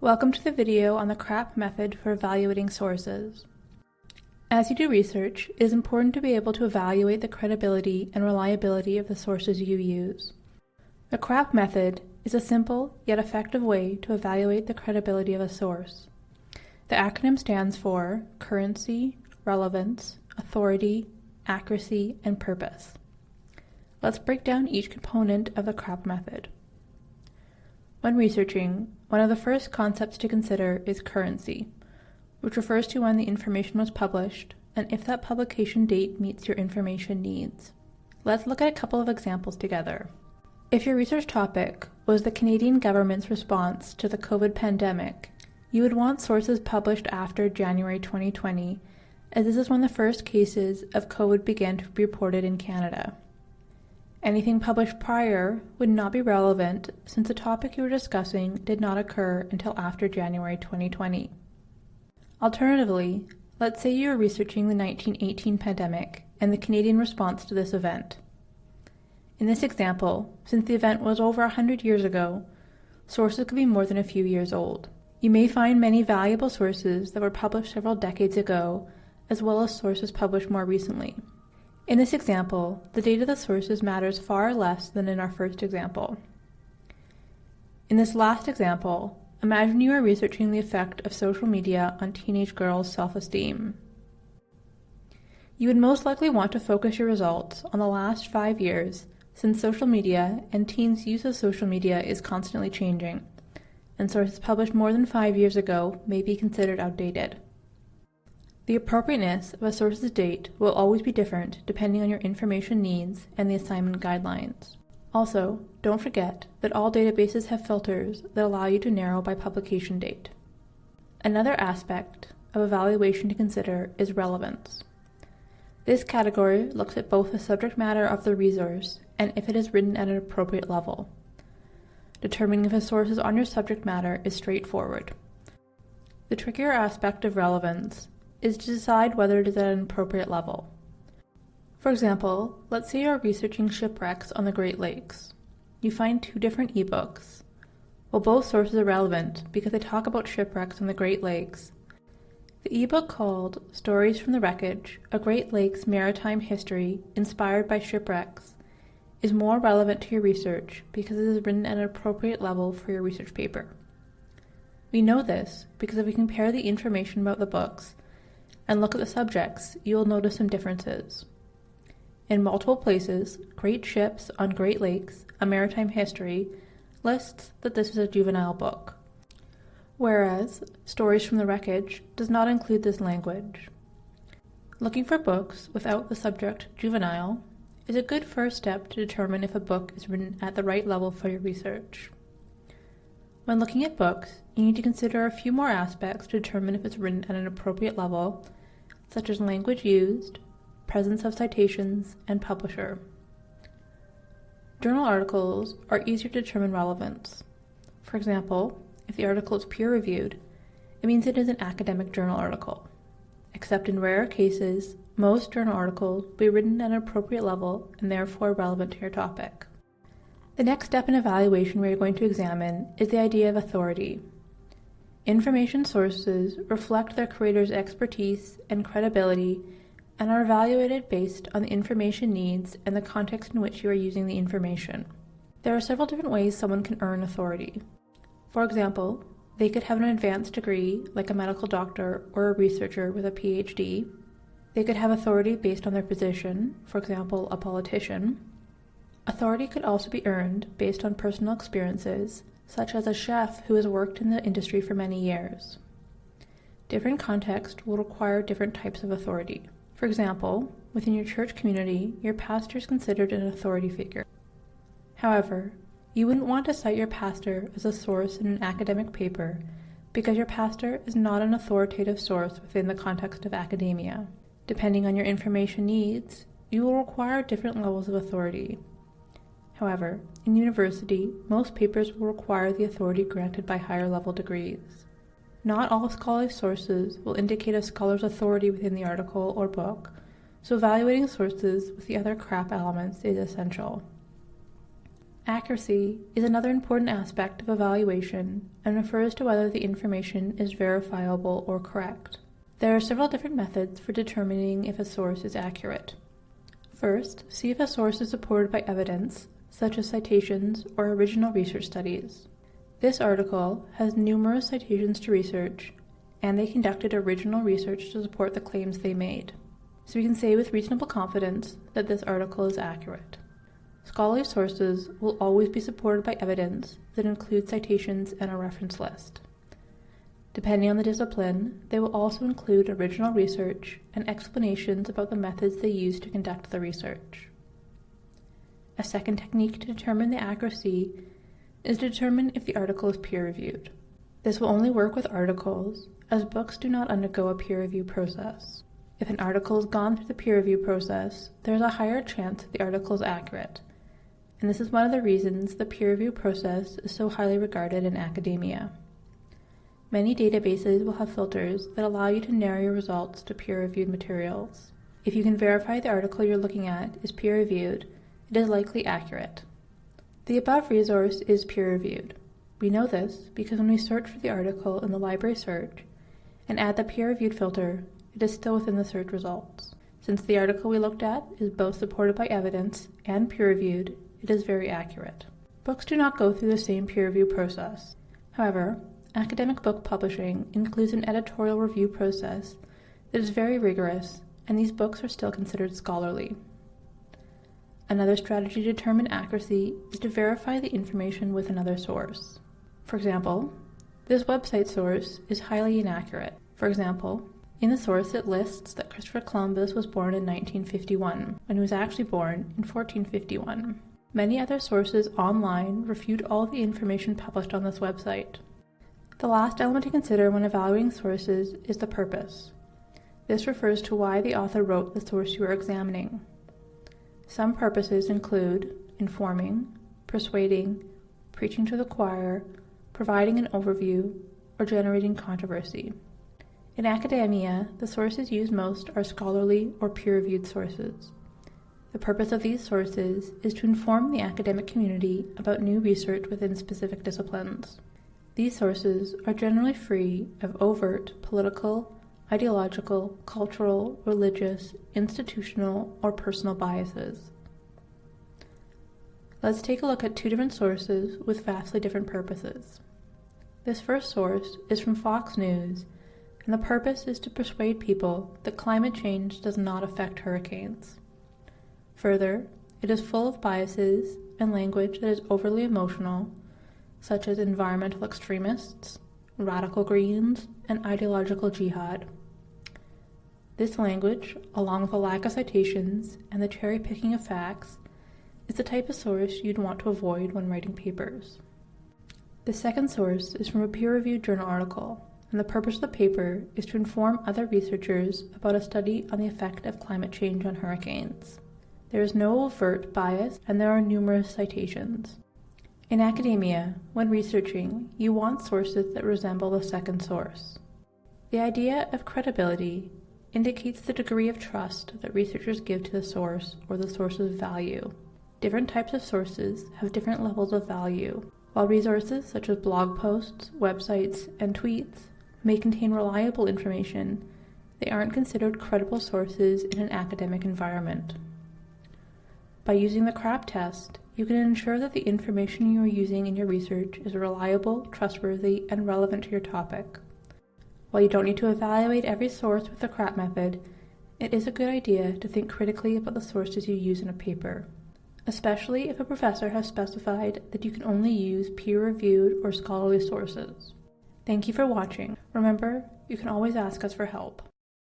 Welcome to the video on the CRAP method for evaluating sources. As you do research, it is important to be able to evaluate the credibility and reliability of the sources you use. The CRAP method is a simple yet effective way to evaluate the credibility of a source. The acronym stands for Currency, Relevance, Authority, Accuracy, and Purpose. Let's break down each component of the CRAP method. When researching, one of the first concepts to consider is currency, which refers to when the information was published and if that publication date meets your information needs. Let's look at a couple of examples together. If your research topic was the Canadian government's response to the COVID pandemic, you would want sources published after January 2020, as this is when the first cases of COVID began to be reported in Canada. Anything published prior would not be relevant since the topic you were discussing did not occur until after January 2020. Alternatively, let's say you are researching the 1918 pandemic and the Canadian response to this event. In this example, since the event was over 100 years ago, sources could be more than a few years old. You may find many valuable sources that were published several decades ago, as well as sources published more recently. In this example, the date of the sources matters far less than in our first example. In this last example, imagine you are researching the effect of social media on teenage girls' self-esteem. You would most likely want to focus your results on the last five years since social media and teens' use of social media is constantly changing, and sources published more than five years ago may be considered outdated. The appropriateness of a source's date will always be different depending on your information needs and the assignment guidelines. Also, don't forget that all databases have filters that allow you to narrow by publication date. Another aspect of evaluation to consider is relevance. This category looks at both the subject matter of the resource and if it is written at an appropriate level. Determining if a source is on your subject matter is straightforward. The trickier aspect of relevance is to decide whether it is at an appropriate level. For example, let's say you are researching shipwrecks on the Great Lakes. You find two different ebooks. While both sources are relevant because they talk about shipwrecks on the Great Lakes, the ebook called Stories from the Wreckage, A Great Lakes Maritime History Inspired by Shipwrecks is more relevant to your research because it is written at an appropriate level for your research paper. We know this because if we compare the information about the books and look at the subjects, you will notice some differences. In multiple places, Great Ships on Great Lakes, A Maritime History, lists that this is a juvenile book, whereas Stories from the Wreckage does not include this language. Looking for books without the subject juvenile is a good first step to determine if a book is written at the right level for your research. When looking at books, you need to consider a few more aspects to determine if it's written at an appropriate level such as language used, presence of citations, and publisher. Journal articles are easier to determine relevance. For example, if the article is peer-reviewed, it means it is an academic journal article. Except in rare cases, most journal articles will be written at an appropriate level and therefore relevant to your topic. The next step in evaluation we are going to examine is the idea of authority. Information sources reflect their creator's expertise and credibility and are evaluated based on the information needs and the context in which you are using the information. There are several different ways someone can earn authority. For example, they could have an advanced degree, like a medical doctor or a researcher with a PhD. They could have authority based on their position, for example, a politician. Authority could also be earned based on personal experiences, such as a chef who has worked in the industry for many years. Different contexts will require different types of authority. For example, within your church community, your pastor is considered an authority figure. However, you wouldn't want to cite your pastor as a source in an academic paper because your pastor is not an authoritative source within the context of academia. Depending on your information needs, you will require different levels of authority. However, in university, most papers will require the authority granted by higher level degrees. Not all scholarly sources will indicate a scholar's authority within the article or book, so evaluating sources with the other CRAP elements is essential. Accuracy is another important aspect of evaluation and refers to whether the information is verifiable or correct. There are several different methods for determining if a source is accurate. First, see if a source is supported by evidence, such as citations or original research studies. This article has numerous citations to research, and they conducted original research to support the claims they made. So we can say with reasonable confidence that this article is accurate. Scholarly sources will always be supported by evidence that includes citations and a reference list. Depending on the discipline, they will also include original research and explanations about the methods they use to conduct the research. A second technique to determine the accuracy is to determine if the article is peer-reviewed. This will only work with articles, as books do not undergo a peer review process. If an article has gone through the peer review process, there is a higher chance that the article is accurate, and this is one of the reasons the peer review process is so highly regarded in academia. Many databases will have filters that allow you to narrow your results to peer-reviewed materials. If you can verify the article you're looking at is peer-reviewed, it is likely accurate. The above resource is peer-reviewed. We know this because when we search for the article in the library search and add the peer-reviewed filter, it is still within the search results. Since the article we looked at is both supported by evidence and peer-reviewed, it is very accurate. Books do not go through the same peer review process. However, Academic book publishing includes an editorial review process that is very rigorous, and these books are still considered scholarly. Another strategy to determine accuracy is to verify the information with another source. For example, this website source is highly inaccurate. For example, in the source it lists that Christopher Columbus was born in 1951, when he was actually born in 1451. Many other sources online refute all the information published on this website. The last element to consider when evaluating sources is the purpose. This refers to why the author wrote the source you are examining. Some purposes include informing, persuading, preaching to the choir, providing an overview, or generating controversy. In academia, the sources used most are scholarly or peer-reviewed sources. The purpose of these sources is to inform the academic community about new research within specific disciplines. These sources are generally free of overt political, ideological, cultural, religious, institutional, or personal biases. Let's take a look at two different sources with vastly different purposes. This first source is from Fox News, and the purpose is to persuade people that climate change does not affect hurricanes. Further, it is full of biases and language that is overly emotional such as environmental extremists, radical greens, and ideological jihad. This language, along with a lack of citations and the cherry picking of facts, is the type of source you'd want to avoid when writing papers. The second source is from a peer reviewed journal article, and the purpose of the paper is to inform other researchers about a study on the effect of climate change on hurricanes. There is no overt bias, and there are numerous citations. In academia, when researching, you want sources that resemble the second source. The idea of credibility indicates the degree of trust that researchers give to the source or the source's value. Different types of sources have different levels of value. While resources such as blog posts, websites, and tweets may contain reliable information, they aren't considered credible sources in an academic environment. By using the CRAP test, you can ensure that the information you are using in your research is reliable, trustworthy, and relevant to your topic. While you don't need to evaluate every source with the CRAP method, it is a good idea to think critically about the sources you use in a paper, especially if a professor has specified that you can only use peer-reviewed or scholarly sources. Thank you for watching. Remember, you can always ask us for help.